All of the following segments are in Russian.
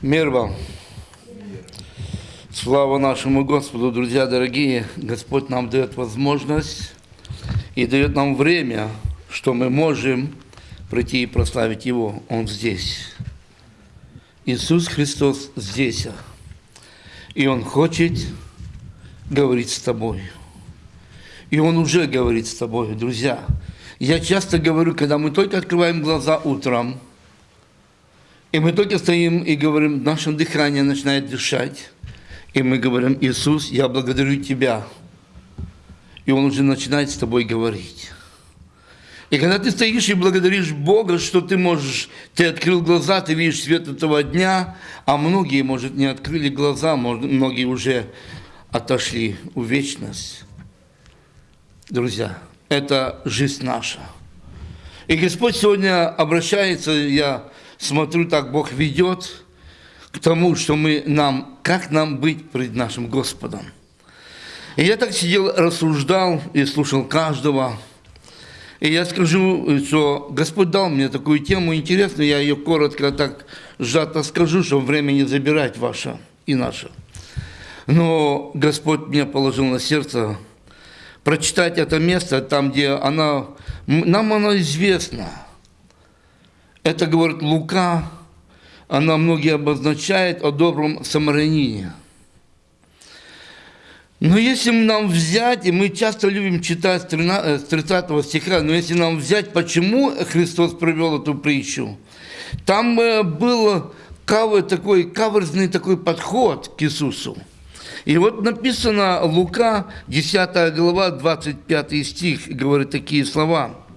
Мир вам. Слава нашему Господу, друзья дорогие. Господь нам дает возможность и дает нам время, что мы можем прийти и прославить Его. Он здесь. Иисус Христос здесь. И Он хочет говорить с тобой. И Он уже говорит с тобой, друзья. Я часто говорю, когда мы только открываем глаза утром, и мы только стоим и говорим, наше дыхание начинает дышать, и мы говорим, Иисус, я благодарю Тебя. И Он уже начинает с тобой говорить. И когда ты стоишь и благодаришь Бога, что ты можешь, ты открыл глаза, ты видишь свет этого дня, а многие, может, не открыли глаза, многие уже отошли в вечность. Друзья, это жизнь наша. И Господь сегодня обращается, я смотрю, так Бог ведет к тому, что мы нам, как нам быть пред нашим Господом. И я так сидел, рассуждал и слушал каждого. И я скажу, что Господь дал мне такую тему интересную, я ее коротко так сжато скажу, чтобы время не забирать ваше и наше. Но Господь мне положил на сердце прочитать это место, там, где она, нам оно известно – это, говорит Лука, она многие обозначает о добром самарянине. Но если нам взять, и мы часто любим читать с 30 э, стиха, но если нам взять, почему Христос провел эту притчу, там э, был кавы, такой каверзный такой подход к Иисусу. И вот написано Лука, 10 глава, 25 стих, говорит такие слова –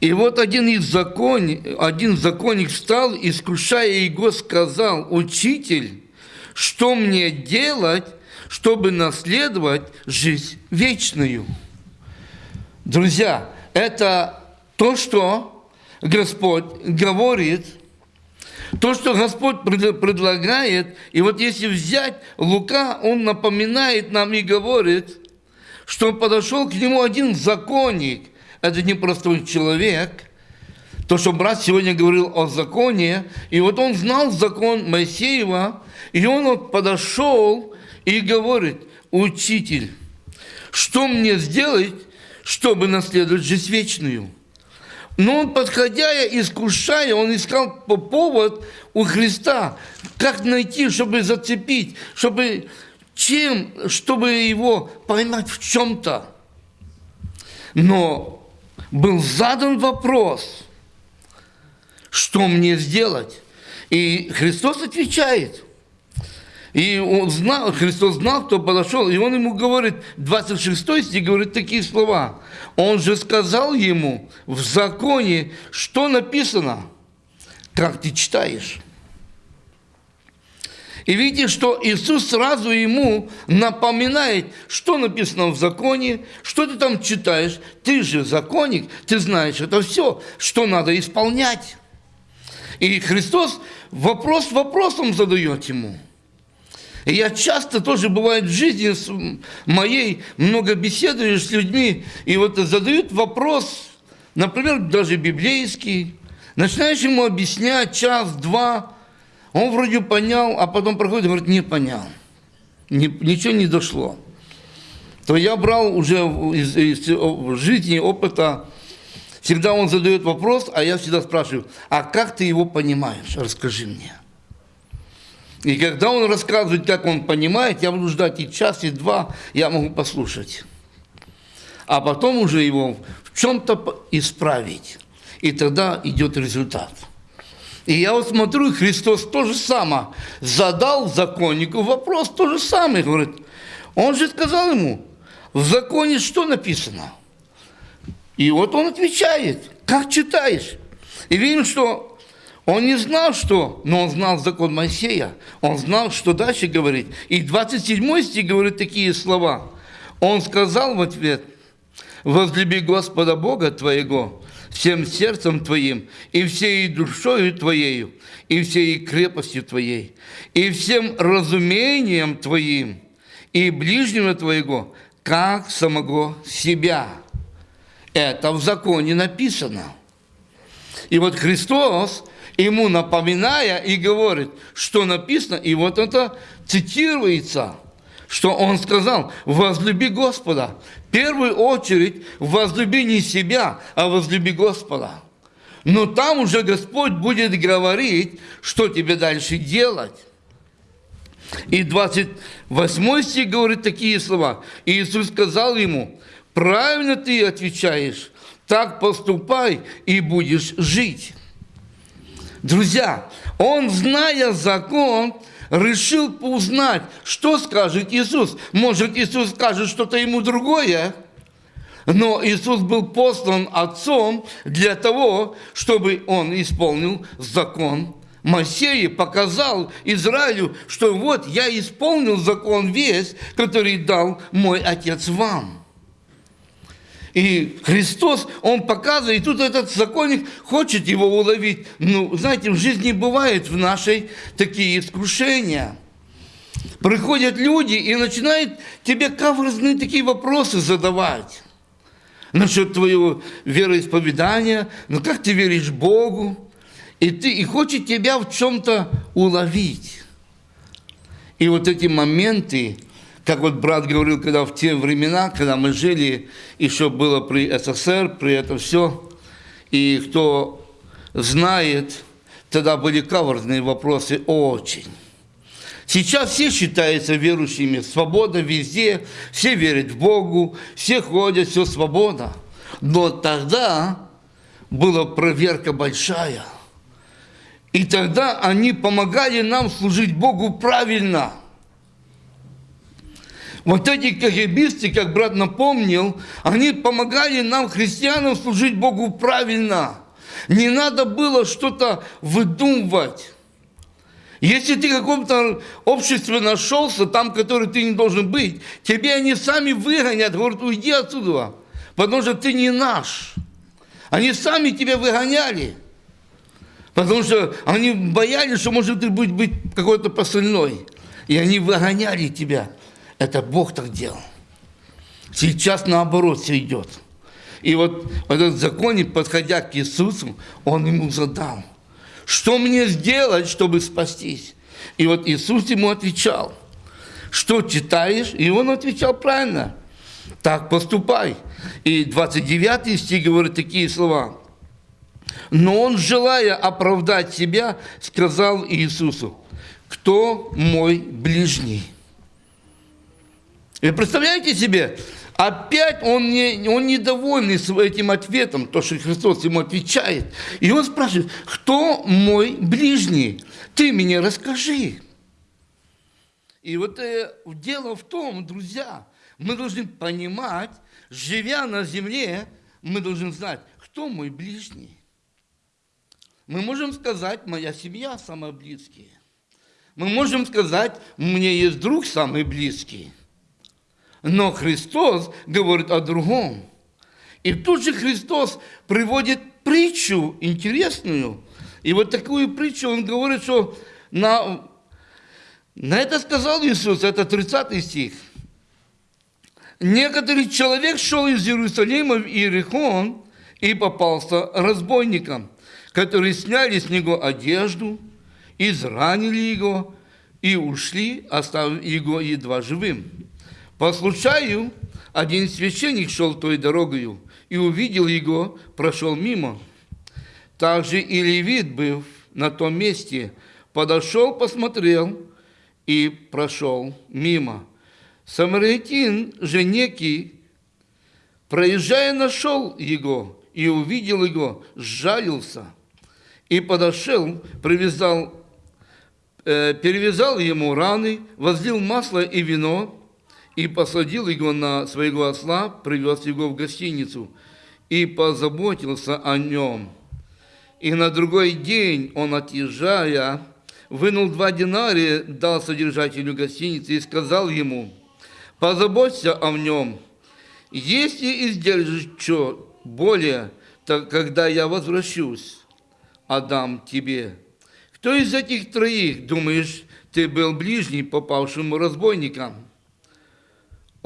и вот один из закон, один законник встал, искушая его, сказал, «Учитель, что мне делать, чтобы наследовать жизнь вечную?» Друзья, это то, что Господь говорит, то, что Господь предлагает, и вот если взять Лука, он напоминает нам и говорит, что подошел к нему один законник – это не простой человек. То, что брат сегодня говорил о законе, и вот он знал закон Моисеева, и он вот подошел и говорит, учитель, что мне сделать, чтобы наследовать жизнь вечную? Но он, подходя, искушая, он искал по повод у Христа, как найти, чтобы зацепить, чтобы чем, чтобы его поймать в чем-то. Но был задан вопрос, что мне сделать? И Христос отвечает. И он знал, Христос знал, кто подошел, и он ему говорит, 26 стих говорит такие слова. Он же сказал ему в законе, что написано, как ты читаешь. И видите, что Иисус сразу ему напоминает, что написано в законе, что ты там читаешь. Ты же законник, ты знаешь это все, что надо исполнять. И Христос вопрос вопросом задает ему. И я часто тоже бывает в жизни моей, много беседую с людьми, и вот задают вопрос, например, даже библейский, начинаешь ему объяснять час-два, он вроде понял, а потом проходит и говорит, не понял. Ни, ничего не дошло. То я брал уже из, из, из жизни, опыта, всегда он задает вопрос, а я всегда спрашиваю, а как ты его понимаешь? Расскажи мне. И когда он рассказывает, как он понимает, я буду ждать и час, и два, я могу послушать. А потом уже его в чем-то исправить. И тогда идет результат. И я вот смотрю, Христос то же самое задал законнику вопрос, то же самое. Говорит, он же сказал ему, в законе что написано? И вот он отвечает, как читаешь? И видим, что он не знал, что, но он знал закон Моисея. Он знал, что дальше говорить. И 27 стих говорит такие слова. Он сказал в ответ, возлюби Господа Бога твоего всем сердцем твоим, и всей душою твоею, и всей крепостью твоей, и всем разумением твоим, и ближнего твоего, как самого себя. Это в законе написано. И вот Христос ему напоминая и говорит, что написано, и вот это цитируется, что он сказал, возлюби Господа. В первую очередь, возлюби не себя, а возлюби Господа. Но там уже Господь будет говорить, что тебе дальше делать. И 28 стих говорит такие слова. Иисус сказал ему, правильно ты отвечаешь, так поступай и будешь жить. Друзья, он, зная закон, решил поузнать, что скажет Иисус. Может, Иисус скажет что-то ему другое, но Иисус был послан Отцом для того, чтобы Он исполнил закон Моисея, показал Израилю, что вот я исполнил закон весь, который дал мой Отец вам. И Христос, Он показывает, и тут этот законник хочет его уловить. Ну, знаете, в жизни бывают в нашей такие искушения. Приходят люди и начинают тебе каверзные такие вопросы задавать насчет твоего вероисповедания, ну как ты веришь Богу, и, ты, и хочет тебя в чем-то уловить. И вот эти моменты, как вот брат говорил, когда в те времена, когда мы жили, еще было при СССР, при этом все, и кто знает, тогда были каверзные вопросы очень. Сейчас все считаются верующими, свобода везде, все верят в Богу, все ходят, все свобода. Но тогда была проверка большая. И тогда они помогали нам служить Богу правильно – вот эти кагибисты, как брат напомнил, они помогали нам, христианам, служить Богу правильно. Не надо было что-то выдумывать. Если ты в каком-то обществе нашелся, там, который ты не должен быть, тебе они сами выгонят, говорят, уйди отсюда, потому что ты не наш. Они сами тебя выгоняли, потому что они боялись, что может ты быть, быть какой-то посыльной. И они выгоняли тебя. Это Бог так делал. Сейчас наоборот все идет. И вот этот законник, подходя к Иисусу, он ему задал, что мне сделать, чтобы спастись? И вот Иисус ему отвечал, что читаешь? И он отвечал правильно, так поступай. И 29 стих говорит такие слова. Но он, желая оправдать себя, сказал Иисусу, кто мой ближний? Вы представляете себе, опять он, не, он недовольный этим ответом, то, что Христос ему отвечает. И он спрашивает, кто мой ближний? Ты мне расскажи. И вот э, дело в том, друзья, мы должны понимать, живя на земле, мы должны знать, кто мой ближний. Мы можем сказать, моя семья самая близкая. Мы можем сказать, мне есть друг самый близкий. Но Христос говорит о другом. И тут же Христос приводит притчу интересную. И вот такую притчу он говорит, что на, на это сказал Иисус, это 30 стих. Некоторый человек шел из Иерусалима в Иерихон и попался разбойникам, которые сняли с него одежду, изранили его и ушли, оставив его едва живым. По случаю один священник шел той дорогою и увидел его, прошел мимо. Также и левит, быв на том месте, подошел, посмотрел и прошел мимо. Самаритин же некий, проезжая, нашел его и увидел его, сжалился и подошел, привязал, э, перевязал ему раны, возлил масло и вино, и посадил его на своего осла, привез его в гостиницу и позаботился о нем. И на другой день он, отъезжая, вынул два динария, дал содержателю гостиницы и сказал ему, позаботься о нем. Если издержишь что более, то когда я возвращусь, отдам тебе. Кто из этих троих, думаешь, ты был ближний попавшему разбойникам?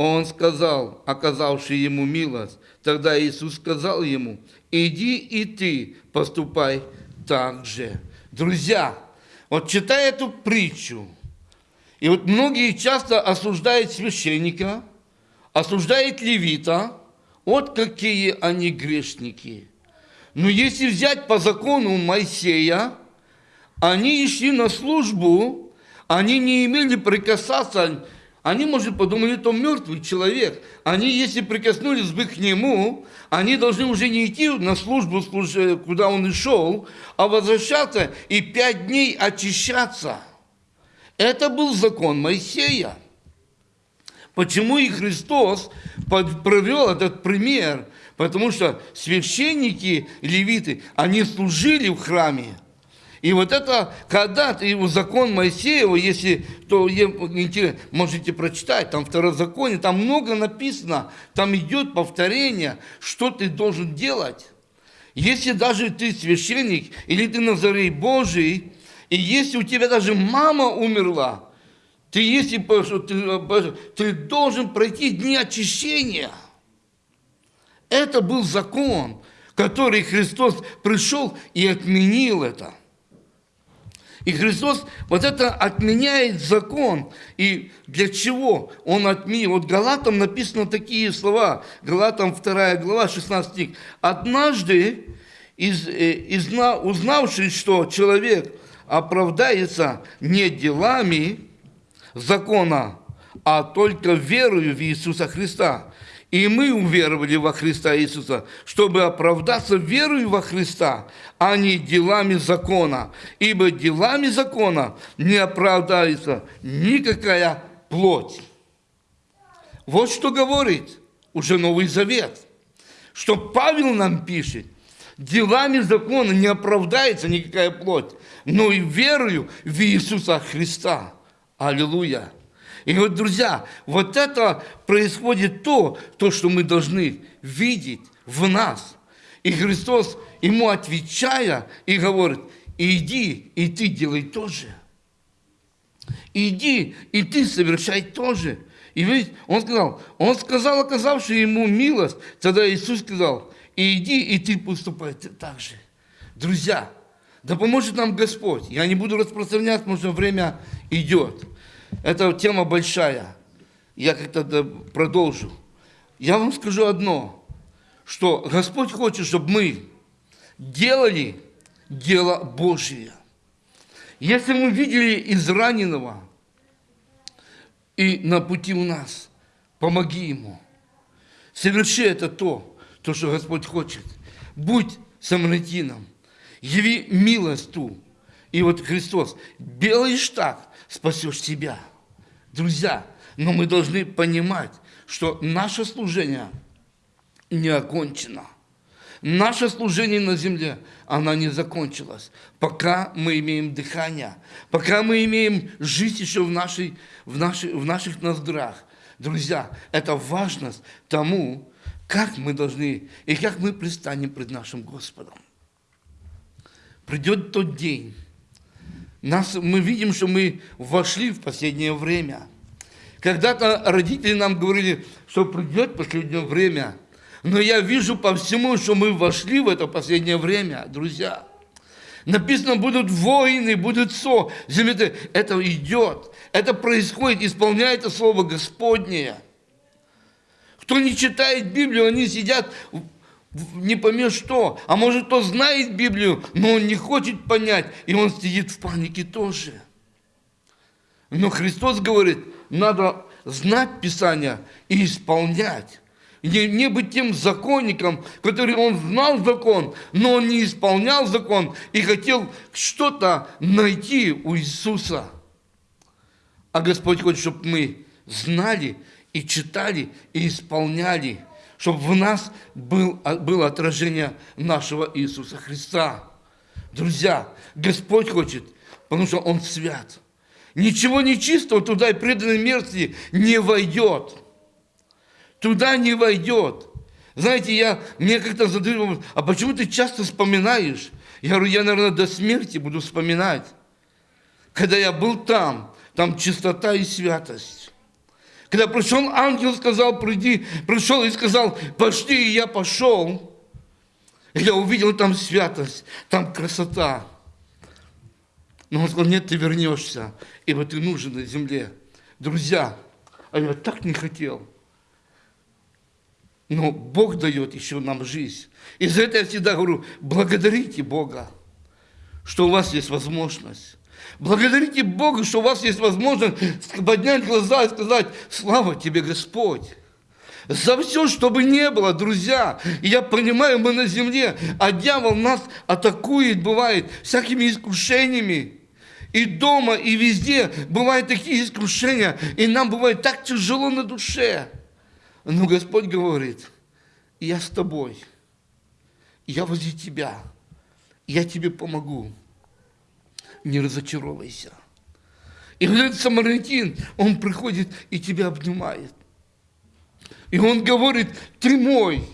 Он сказал, оказавший ему милость, тогда Иисус сказал ему, иди и ты поступай так же. Друзья, вот читая эту притчу, и вот многие часто осуждают священника, осуждают левита, вот какие они грешники. Но если взять по закону Моисея, они шли на службу, они не имели прикасаться они, может, подумали, это мертвый человек. Они, если прикоснулись бы к нему, они должны уже не идти на службу, куда он и шел, а возвращаться и пять дней очищаться. Это был закон Моисея. Почему и Христос провел этот пример? Потому что священники, левиты, они служили в храме. И вот это, когда ты его закон Моисеева, если то можете прочитать, там второзаконие, там много написано, там идет повторение, что ты должен делать. Если даже ты священник, или ты Назарей Божий, и если у тебя даже мама умерла, ты, если, ты, ты должен пройти дни очищения. Это был закон, который Христос пришел и отменил это. И Христос вот это отменяет закон. И для чего Он отменил? Вот Галатам написано такие слова. Галатам 2 глава, 16 стих. «Однажды, из, э, из, узнавший, что человек оправдается не делами закона, а только верою в Иисуса Христа, и мы уверовали во Христа Иисуса, чтобы оправдаться верою во Христа, а не делами закона. Ибо делами закона не оправдается никакая плоть. Вот что говорит уже Новый Завет. Что Павел нам пишет, делами закона не оправдается никакая плоть, но и верою в Иисуса Христа. Аллилуйя. И вот, друзья, вот это происходит то, то, что мы должны видеть в нас. И Христос ему отвечая и говорит, иди, и ты делай то же. Иди, и ты совершай то же. И ведь он сказал, он сказал, оказавший ему милость, тогда Иисус сказал, иди, и ты поступай так же. Друзья, да поможет нам Господь. Я не буду распространяться, потому что время идет. Эта тема большая. Я как-то продолжу. Я вам скажу одно, что Господь хочет, чтобы мы делали дело Божие. Если мы видели израненного и на пути у нас, помоги ему. Соверши это то, то, что Господь хочет. Будь самаритином. Яви милость ту. И вот Христос, делаешь так, спасешь себя. Друзья, но мы должны понимать, что наше служение не окончено. Наше служение на земле, оно не закончилось, пока мы имеем дыхание, пока мы имеем жизнь еще в, нашей, в, нашей, в наших ноздрах. Друзья, это важность тому, как мы должны и как мы предстанем пред нашим Господом. Придет тот день, нас, мы видим, что мы вошли в последнее время. Когда-то родители нам говорили, что придет последнее время. Но я вижу по всему, что мы вошли в это последнее время, друзья. Написано, будут войны, будут со, земля. Это идет, это происходит, исполняется Слово Господнее. Кто не читает Библию, они сидят не поймет что. А может, кто знает Библию, но он не хочет понять, и он сидит в панике тоже. Но Христос говорит, надо знать Писание и исполнять. Не, не быть тем законником, который он знал закон, но он не исполнял закон и хотел что-то найти у Иисуса. А Господь хочет, чтобы мы знали и читали и исполняли – чтобы в нас был, а, было отражение нашего Иисуса Христа. Друзья, Господь хочет, потому что Он свят. Ничего нечистого туда и преданной мерзости не войдет. Туда не войдет. Знаете, я, мне как-то задают вопрос, а почему ты часто вспоминаешь? Я говорю, я, наверное, до смерти буду вспоминать. Когда я был там, там чистота и святость. Когда пришел ангел, сказал, приди, пришел и сказал, пошли, и я пошел. И я увидел там святость, там красота. Но он сказал, нет, ты вернешься, ибо ты нужен на земле. Друзья, а я так не хотел. Но Бог дает еще нам жизнь. И за это я всегда говорю, благодарите Бога, что у вас есть возможность. Благодарите Бога, что у вас есть возможность поднять глаза и сказать, слава тебе, Господь. За все, что бы не было, друзья. И я понимаю, мы на земле, а дьявол нас атакует, бывает, всякими искушениями. И дома, и везде бывают такие искушения, и нам бывает так тяжело на душе. Но Господь говорит, я с тобой, я возле тебя, я тебе помогу. Не разочаровайся. И вот этот самаритин, он приходит и тебя обнимает. И он говорит, ты мой.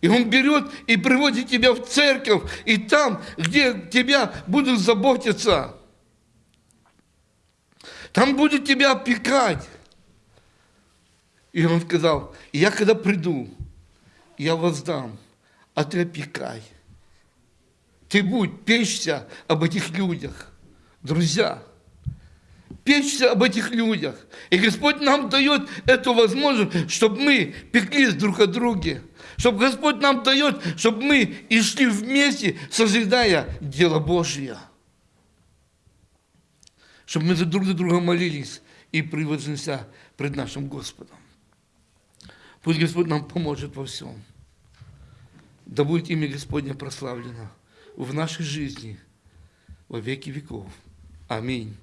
И он берет и приводит тебя в церковь, и там, где тебя будут заботиться, там будет тебя опекать. И он сказал, я когда приду, я воздам, а ты опекай. Ты будь, печься об этих людях. Друзья, печься об этих людях. И Господь нам дает эту возможность, чтобы мы пеклись друг о друге. Чтобы Господь нам дает, чтобы мы и шли вместе, созидая дело Божье. Чтобы мы за друг за друга молились и превознеся пред нашим Господом. Пусть Господь нам поможет во всем. Да будет имя Господне прославлено в нашей жизни во веки веков. Аминь.